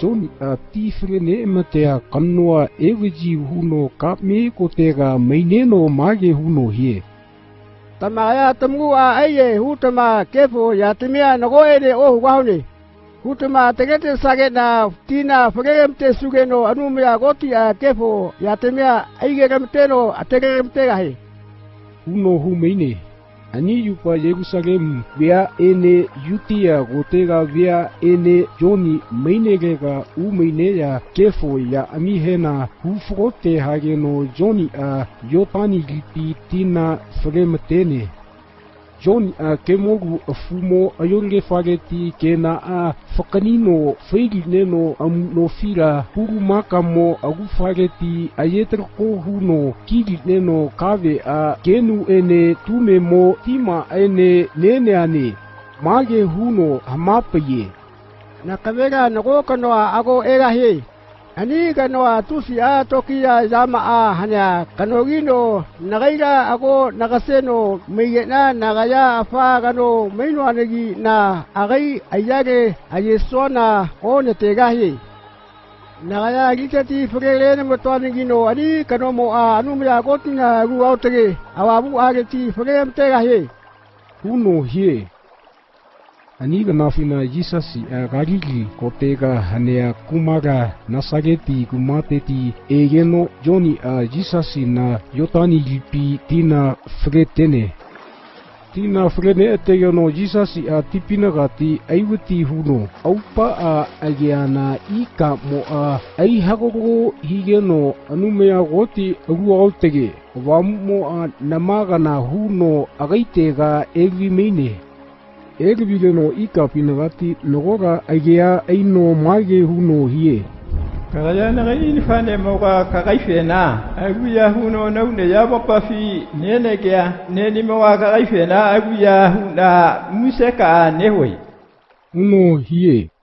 Johnny a tifre ne ma te a kanua ewiji huno ka me ko te ga maine no mage huno hie. Tama ya tamu a aie hutama kefo ya timia nago ere o huwahone. Hutama tegete sage na tina te suge no anumia goti a kefo ya timia aige gamte no a tegemte gahe. Huno hu meine. Huno hu meine ani yupa Yerusalem via ene yutia gotega via ene joni meinegega umeineya kefo ya amihena hufrote hageno joni a yotani lipi tina fremetene John eh, Kemoru eh, Fumo eh, yonge fareti kena a fakanino feili neno no fila huru makamo agu fareti ayetre ko huno kili neno kave a kenu ene tumemo tima ene nene ane mage huno amapaye nakavera nakokanoa ago erahe hani ganwa tusia tokia zamaa hanya kanogino nagaira ako nagaseno miyena nagaya afa gano mainwanegi na agai ayage ayesona onetegahi nagaya gitati frelene motwanigino ani kanomo a anumya gotina ruautege awabu ageti fremtegahi huno hie Ani ka nafina Jesus i a gariki ko te ka hanea kumara nasageti kumateti e geno joni a Jesus i na yotani jipi tina fretene. Tina fretene e te geno Jesus i a tipina gati aiwiti huno aupa a ageana i ka mo a aihakoko hi geno anumea goti aru aotege. Wamu mo a namagana huno agaitega evi meine. ekibile no ikapinagati nogoga agea aino mage huno hie karajana gaini fane moga kagaifena aguya huno naune yabo pafi nene gea neni moga kagaifena aguya huna museka newe huno hie